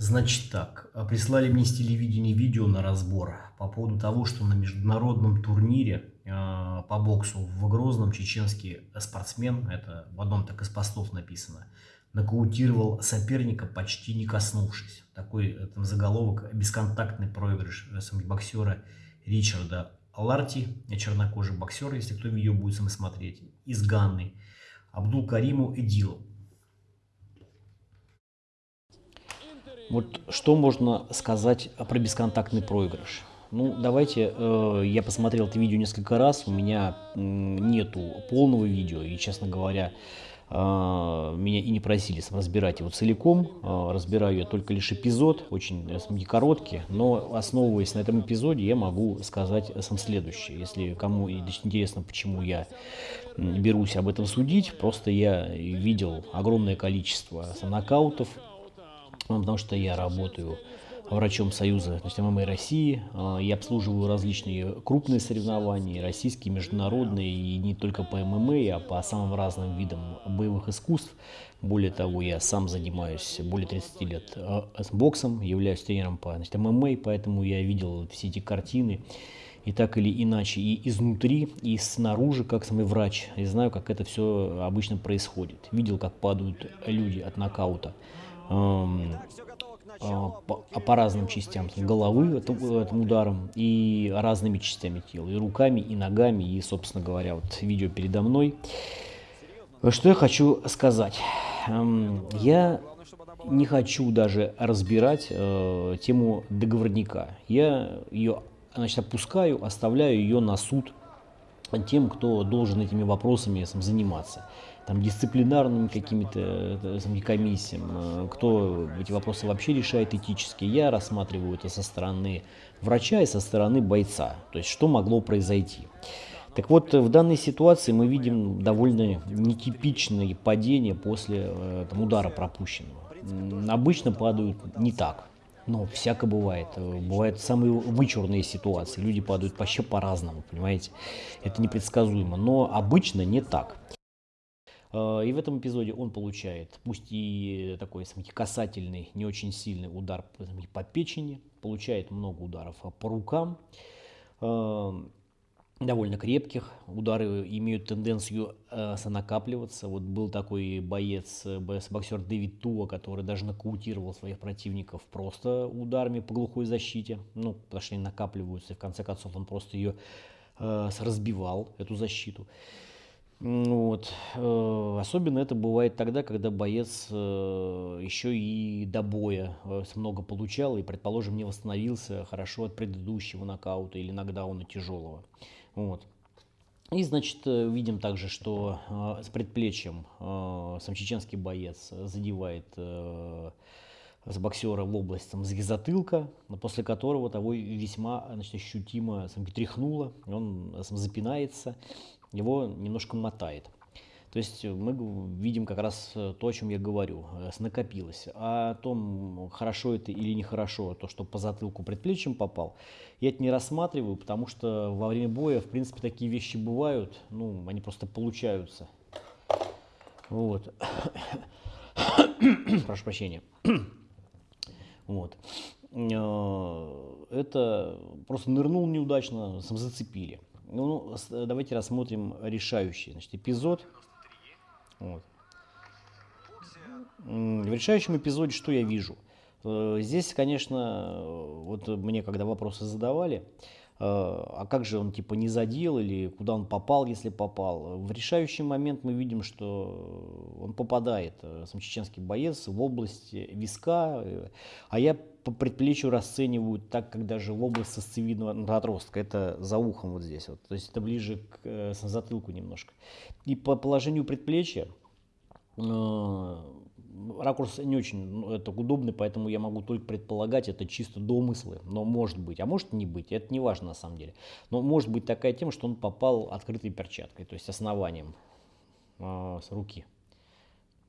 Значит так, а, прислали мне с телевидения видео на разбор по поводу того, что на международном турнире э, по боксу в Грозном чеченский спортсмен, это в одном так из постов написано, нокаутировал соперника, почти не коснувшись. Такой там заголовок «Бесконтактный проигрыш боксера Ричарда Ларти, чернокожий боксер, если кто видео будет смотреть, из Ганны, Абдул Кариму Эдилу. Вот что можно сказать про бесконтактный проигрыш? Ну, давайте, э, я посмотрел это видео несколько раз, у меня э, нету полного видео, и, честно говоря, э, меня и не просили разбирать его целиком, э, разбираю я только лишь эпизод, очень э, короткий, но основываясь на этом эпизоде, я могу сказать сам следующее. Если кому интересно, почему я берусь об этом судить, просто я видел огромное количество нокаутов, ну, потому что я работаю врачом Союза значит, ММА России. А, я обслуживаю различные крупные соревнования, российские, международные, и не только по ММА, а по самым разным видам боевых искусств. Более того, я сам занимаюсь более 30 лет а, боксом, являюсь тренером по значит, ММА, поэтому я видел все эти картины и так или иначе, и изнутри, и снаружи, как самый врач, и знаю, как это все обычно происходит. Видел, как падают люди от нокаута. А, по, по разным частям головы этим ударом и разными частями тела, и руками, и ногами, и, собственно говоря, вот видео передо мной. Что я хочу сказать? Я не хочу даже разбирать э, тему договорника. Я ее значит, опускаю, оставляю ее на суд тем, кто должен этими вопросами заниматься там, дисциплинарными какими-то э, комиссиями, э, кто эти вопросы вообще решает этически. Я рассматриваю это со стороны врача и со стороны бойца, то есть что могло произойти. Так вот, в данной ситуации мы видим довольно нетипичные падения после э, там, удара пропущенного. Обычно падают не так, но всяко бывает. Бывают самые вычурные ситуации. Люди падают вообще по-разному, понимаете? Это непредсказуемо. Но обычно не так. Э, и в этом эпизоде он получает, пусть и такой смотрите, касательный, не очень сильный удар по печени, получает много ударов по рукам, э, довольно крепких. Удары имеют тенденцию э, накапливаться. Вот был такой боец, боксер Дэвид Туа, который даже нокаутировал своих противников просто ударами по глухой защите. Ну, потому что они накапливаются, и в конце концов он просто ее разбивал, эту защиту. Вот. Э, особенно это бывает тогда, когда боец э, еще и до боя э, много получал и, предположим, не восстановился хорошо от предыдущего нокаута или нокдауна тяжелого. Вот. И, значит, видим также, что с предплечьем сам чеченский боец задевает с боксера в область там, затылка, после которого того весьма значит, ощутимо сам, тряхнуло, он сам, запинается, его немножко мотает. То есть мы видим как раз то, о чем я говорю, э, накопилось. А о том, хорошо это или нехорошо, то, что по затылку предплечьем попал, я это не рассматриваю, потому что во время боя, в принципе, такие вещи бывают, ну, они просто получаются. Вот. Прошу прощения. Вот. Э, это просто нырнул неудачно, зацепили. Ну, ну давайте рассмотрим решающий значит, эпизод. Вот. В решающем эпизоде что я вижу? Э, здесь, конечно, вот мне когда вопросы задавали, э, а как же он типа не задел или куда он попал, если попал. В решающий момент мы видим, что он попадает, э, сам чеченский боец, в область виска, а я по предплечью расценивают так, как даже в область сосцевидного отростка, это за ухом вот здесь вот, то есть это ближе к э, затылку немножко. И по положению предплечья э, ракурс не очень ну, это удобный, поэтому я могу только предполагать, это чисто домыслы, но может быть, а может не быть, это не важно на самом деле. Но может быть такая тема, что он попал открытой перчаткой, то есть основанием э, с руки.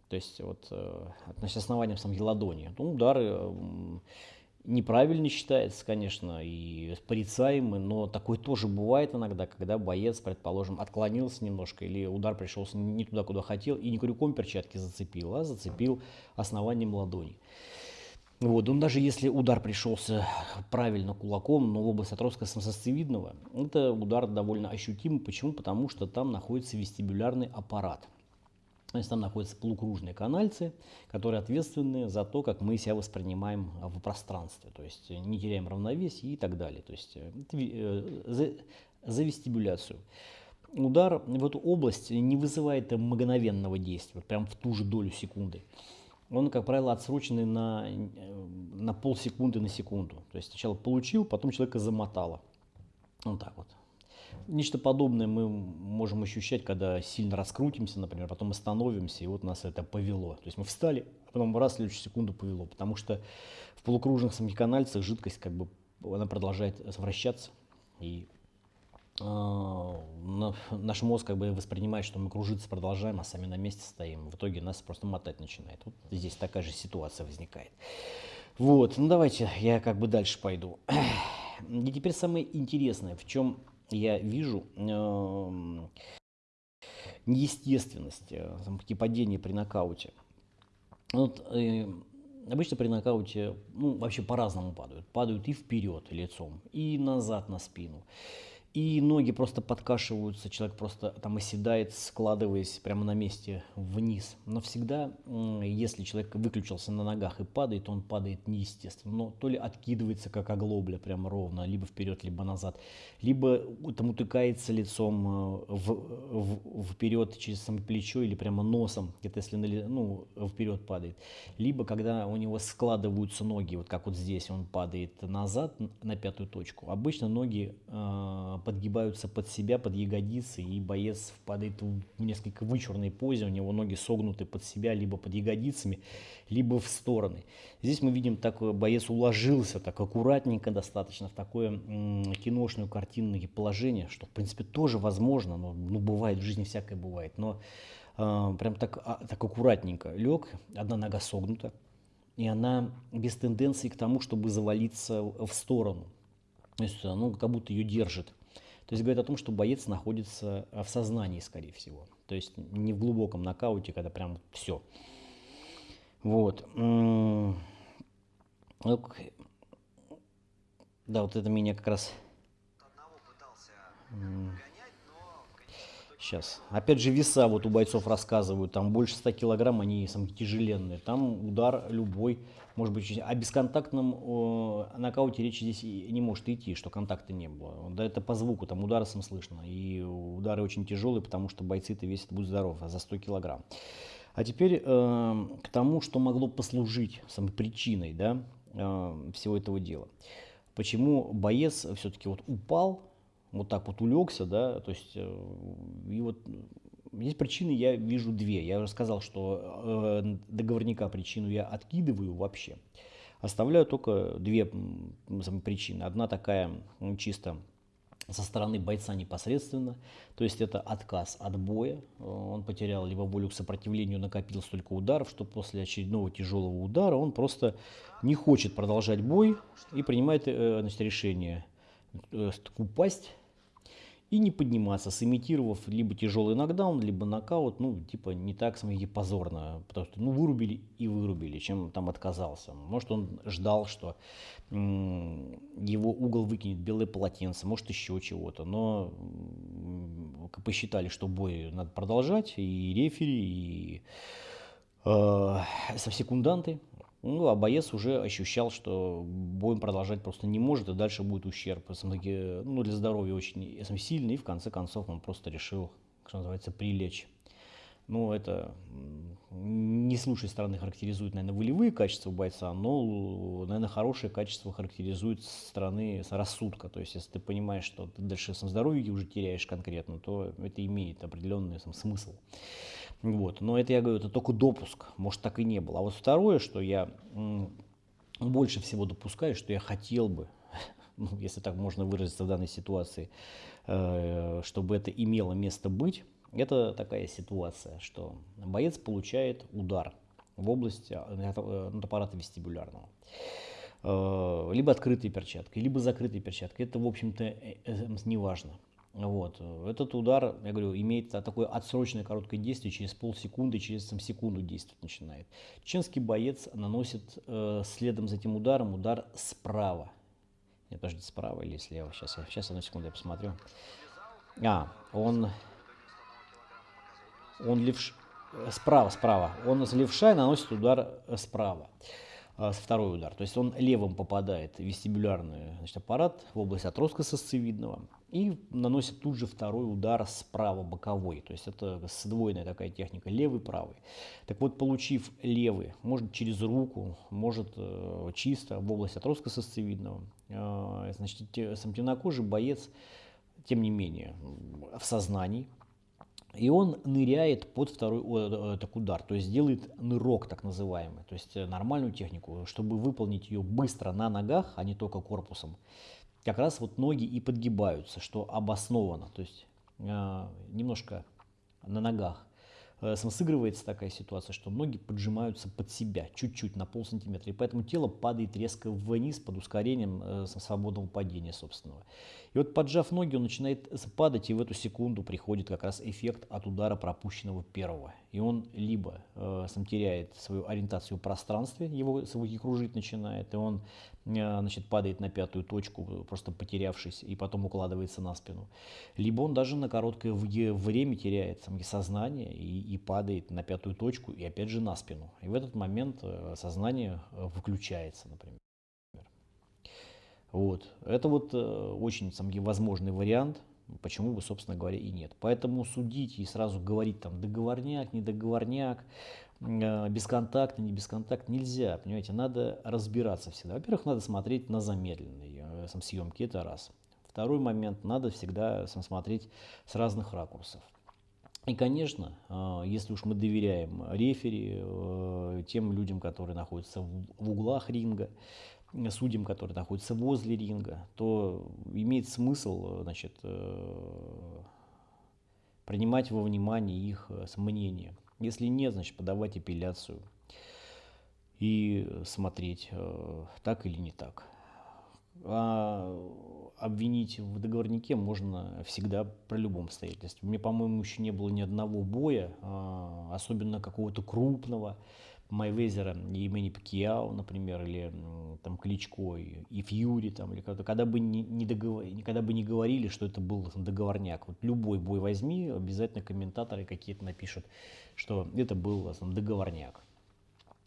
То есть вот э, значит, основанием самой ладони. Ну, удары э, неправильно считается, конечно, и порицаемый, но такое тоже бывает иногда, когда боец, предположим, отклонился немножко или удар пришелся не туда, куда хотел, и не крюком перчатки зацепил, а зацепил основанием ладони. Вот, он даже если удар пришелся правильно кулаком, но в область отростка сосцевидного, это удар довольно ощутимый. Почему? Потому что там находится вестибулярный аппарат. То есть там находятся полукружные канальцы, которые ответственны за то, как мы себя воспринимаем в пространстве. То есть не теряем равновесие и так далее. То есть э, за, за вестибуляцию. Удар в эту область не вызывает мгновенного действия, прям в ту же долю секунды. Он, как правило, отсроченный на, э, на полсекунды, на секунду. То есть сначала получил, потом человека замотало. Вот так вот. Нечто подобное мы можем ощущать, когда сильно раскрутимся, например, потом остановимся, и вот нас это повело. То есть мы встали, а потом раз, следующую секунду повело, потому что в полукружных самоканальцах жидкость как бы она продолжает вращаться, и э, наш мозг как бы воспринимает, что мы кружиться продолжаем, а сами на месте стоим. В итоге нас просто мотать начинает. Вот здесь такая же ситуация возникает. Вот, ну давайте я как бы дальше пойду. И теперь самое интересное, в чем я вижу э, неестественность э, падения при нокауте. Вот, э, обычно при нокауте ну, вообще по-разному падают. Падают и вперед лицом, и назад на спину и ноги просто подкашиваются, человек просто там оседает, складываясь прямо на месте вниз. Но всегда, если человек выключился на ногах и падает, он падает неестественно. Но то ли откидывается, как оглобля, прямо ровно, либо вперед, либо назад, либо там утыкается лицом э, в, в, вперед через само плечо или прямо носом, это если ну, вперед падает. Либо когда у него складываются ноги, вот как вот здесь он падает назад на пятую точку. Обычно ноги э, подгибаются под себя, под ягодицы, и боец впадает в несколько вычурной позе, у него ноги согнуты под себя, либо под ягодицами, либо в стороны. Здесь мы видим, так боец уложился так аккуратненько достаточно в такое киношное картинное положение, что в принципе тоже возможно, но ну, бывает, в жизни всякое бывает, но э, прям так, а, так аккуратненько лег, одна нога согнута, и она без тенденции к тому, чтобы завалиться в сторону. То есть, ну, как будто ее держит. То есть говорит о том, что боец находится э, в сознании, скорее всего. То есть не в глубоком нокауте, когда прям все. Вот. Да, вот это меня как раз... Сейчас. Опять же веса вот у бойцов рассказывают, там больше 100 килограмм, они самые тяжеленные. Там удар любой, может быть, о бесконтактном о, нокауте речи здесь не может идти, что контакта не было. Да это по звуку, там удары сам слышно. И удары очень тяжелые, потому что бойцы-то весят, будь здоров, за 100 килограмм. А теперь э, к тому, что могло послужить самой причиной да, э, всего этого дела. Почему боец все-таки вот упал, вот так вот улегся, да, то есть, э, и вот здесь причины я вижу две. Я уже сказал, что э, договорника причину я откидываю вообще. Оставляю только две причины. Одна такая чисто со стороны бойца непосредственно, то есть это отказ от боя, он потерял либо волю к сопротивлению, накопил столько ударов, что после очередного тяжелого удара он просто не хочет продолжать бой и принимает э, значит, решение упасть и не подниматься, сымитировав либо тяжелый нокдаун, либо нокаут, ну, типа, не так смотрите, позорно, потому что, ну, вырубили и вырубили, чем там отказался. Может, он ждал, что его угол выкинет белое полотенце, может, еще чего-то, но посчитали, что бой надо продолжать, и рефери, и э, со секунданты, ну, а боец уже ощущал, что боем продолжать просто не может, и дальше будет ущерб. Ну, для здоровья очень сильный, и в конце концов он просто решил, что называется, прилечь. Ну, это не с лучшей стороны характеризует, наверное, волевые качества бойца, но, наверное, хорошие качества характеризует со стороны рассудка. То есть, если ты понимаешь, что ты дальше сам здоровье уже теряешь конкретно, то это имеет определенный сам, смысл. Вот. Но это, я говорю, это только допуск, может так и не было. А вот второе, что я больше всего допускаю, что я хотел бы, ну, если так можно выразиться в данной ситуации, э, чтобы это имело место быть, это такая ситуация, что боец получает удар в области э, э, аппарата вестибулярного. Либо открытой перчаткой, либо закрытой перчаткой. Это, в общем-то, не важно. Вот. Этот удар, я говорю, имеет такое отсроченное короткое действие, через полсекунды, через там, секунду действовать начинает. Чеченский боец наносит э, следом за этим ударом удар справа. Нет, подожди, справа или слева? Сейчас, я, сейчас одну секунду я посмотрю. А, он, он левш... Справа, справа. Он с левша наносит удар э, справа. А, второй удар. То есть он левым попадает в вестибулярный значит, аппарат в область отростка сосцевидного и наносит тут же второй удар справа боковой. То есть это сдвоенная такая техника, левый, правый. Так вот, получив левый, может через руку, может э, чисто в область отростка сосцевидного, э, значит, сам темнокожий боец, тем не менее, в сознании, и он ныряет под второй о, так, удар, то есть делает нырок так называемый, то есть э, нормальную технику, чтобы выполнить ее быстро на ногах, а не только корпусом. Как раз вот ноги и подгибаются, что обосновано, то есть э, немножко на ногах Э, сыгрывается такая ситуация, что ноги поджимаются под себя чуть-чуть на полсантиметра, и поэтому тело падает резко вниз под ускорением э, свободного падения собственного. И вот поджав ноги, он начинает падать, и в эту секунду приходит как раз эффект от удара пропущенного первого. И он либо э, сам теряет свою ориентацию в пространстве, его свой кружить начинает, и он э, значит, падает на пятую точку, просто потерявшись, и потом укладывается на спину. Либо он даже на короткое время теряет сам сознание и, и падает на пятую точку, и опять же на спину. И в этот момент э, сознание э, выключается, например. Вот. Это вот э, очень сам, возможный вариант, почему бы, собственно говоря, и нет. Поэтому судить и сразу говорить там договорняк, не договорняк, э, бесконтактно, не бесконтакт нельзя, понимаете, надо разбираться всегда. Во-первых, надо смотреть на замедленные э, сам, съемки, это раз. Второй момент, надо всегда сам, смотреть с разных ракурсов. И, конечно, если уж мы доверяем рефери, тем людям, которые находятся в углах ринга, судьям, которые находятся возле ринга, то имеет смысл значит, э, принимать во внимание их э, мнение. Если нет, значит подавать апелляцию и смотреть, э, так или не так. А обвинить в договорнике можно всегда при любом обстоятельстве. Мне, по-моему, еще не было ни одного боя, а, особенно какого-то крупного, Майвезера и Мэнни Пакьяо, например, или там Кличко и Фьюри, там, или когда, когда бы не, не договор, когда бы не говорили, что это был договорняк. Вот любой бой возьми, обязательно комментаторы какие-то напишут, что это был там, договорняк.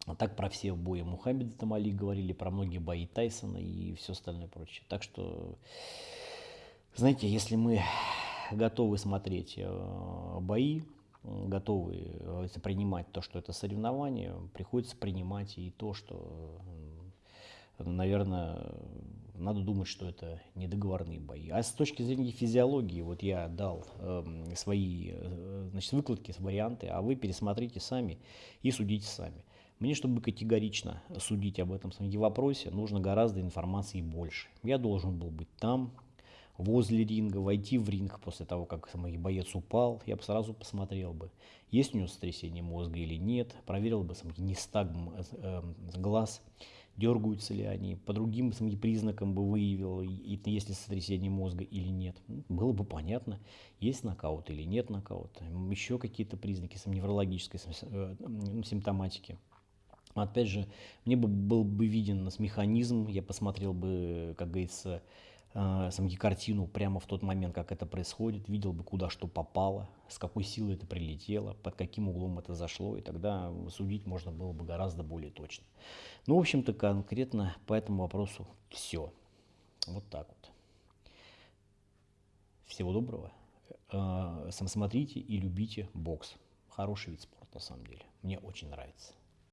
А так про все бои Мухаммеда Тамали говорили, про многие бои Тайсона и все остальное прочее. Так что, знаете, если мы готовы смотреть э, бои, готовы э, принимать то, что это соревнование, приходится принимать и то, что, наверное, надо думать, что это не договорные бои. А с точки зрения физиологии, вот я дал э, свои э, значит, выкладки, варианты, а вы пересмотрите сами и судите сами. Мне, чтобы категорично судить об этом вопросе, нужно гораздо информации больше. Я должен был быть там, возле ринга, войти в ринг после того, как самый боец упал, я бы сразу посмотрел бы, есть у него сотрясение мозга или нет, проверил бы сам нестагм э, э, глаз, дергаются ли они, по другим самим признакам бы выявил, есть ли сотрясение мозга или нет. Ну, было бы понятно, есть нокаут или нет нокаута, еще какие-то признаки сам, неврологической э, ну, симптоматики. Опять же, мне бы был бы виден механизм, я посмотрел бы, как говорится, э, самки картину прямо в тот момент, как это происходит, видел бы, куда что попало, с какой силой это прилетело, под каким углом это зашло, и тогда судить можно было бы гораздо более точно. Ну, в общем-то, конкретно по этому вопросу все. Вот так вот. Всего доброго. Э, сам смотрите и любите бокс. Хороший вид спорта, на самом деле. Мне очень нравится.